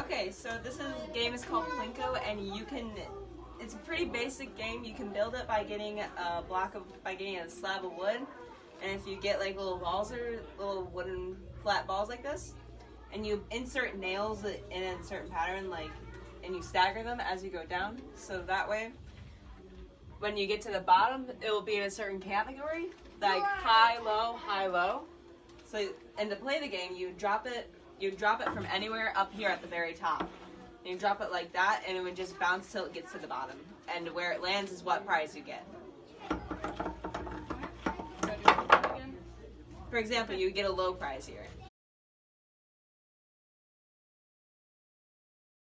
Okay, so this is game is called Plinko, and you can. It's a pretty basic game. You can build it by getting a block of by getting a slab of wood, and if you get like little balls or little wooden flat balls like this, and you insert nails in a certain pattern, like, and you stagger them as you go down. So that way, when you get to the bottom, it will be in a certain category, like high, low, high, low. So, and to play the game, you drop it you drop it from anywhere up here at the very top. And you drop it like that, and it would just bounce till it gets to the bottom. And where it lands is what prize you get. For example, you get a low prize here.